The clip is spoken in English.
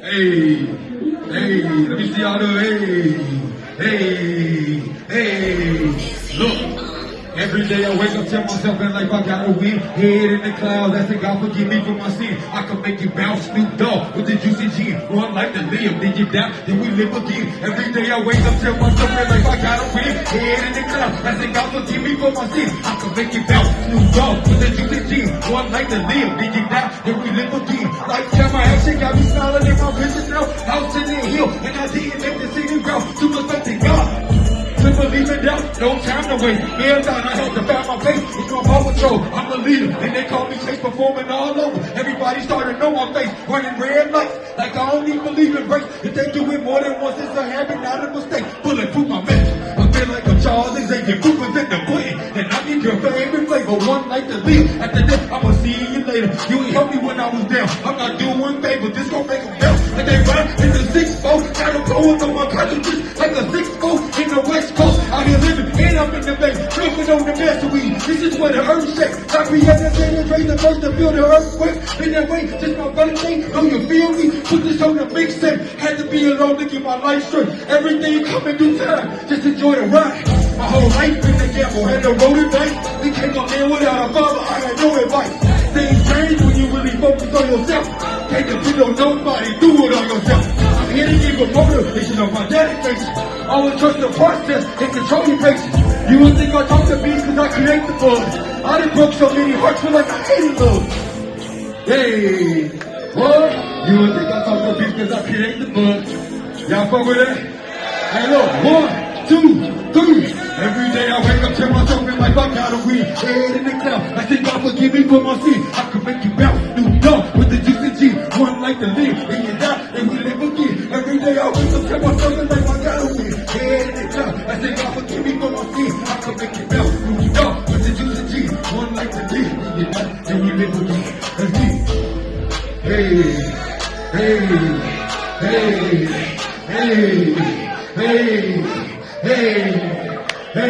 Hey, hey, let me see y'all do. Hey, hey, hey. Look. Every day I wake up, tell myself and like I gotta win. Head in the clouds, say God forgive me for my sin. I can make you bounce, Snoop Dogg with the juicy gin. Run like the live, then you die, then we live again. Every day I wake up, tell myself and like I gotta win. Head in the clouds, say God forgive me for my sin. I can make you bounce, Snoop Dogg with the juicy gin. Run like the live, then you die, then we live again. Like time my action got me no time to wait. Hands down, I had to found my face. It's my paw patrol. I'm the leader, and they call me Chase performing all over. Everybody started to know my face, running red lights. Like I don't even believe in breaks. If they do it more than once, it's a habit, not a mistake. Bulletproof my message. I feel like I'm Charles Xavier, Cooper's in the pudding. And I need your favorite flavor, one night to live. After this, I'ma see you later. You ain't help me when I was down. I'm not doing favors, this gon' make them bounce. And they run in the six four, got them blowing on my cartridges on the. This is where the earth shakes. I create the thing and raise the first to feel the earthquake. In that way, just my thing. Know you feel me? Put this on the mixtape. Had to be alone to get my life straight. Everything coming through time. Just enjoy the ride. My whole life been a gamble, had to roll the dice. We up here without a father, I had no advice. Things change when you really focus on yourself. Can't depend on nobody, do it on yourself. I'm here to give a motivation of my dedication. Always trust the process and control your patience. You would think I talk to beats cause I create the book. I done broke so many hearts feel like I hated love. Hey, what? You would think I talk to beats cause I create the book. Y'all fuck with that? Hey look, one, two, three. Every day I wake up, tell myself in life I gotta win. Head in the cloud, I say God forgive me for my sin. I can make you bounce, new dog with the juicy G. One like to live, again. Let's get Hey, hey, hey, hey, hey, hey.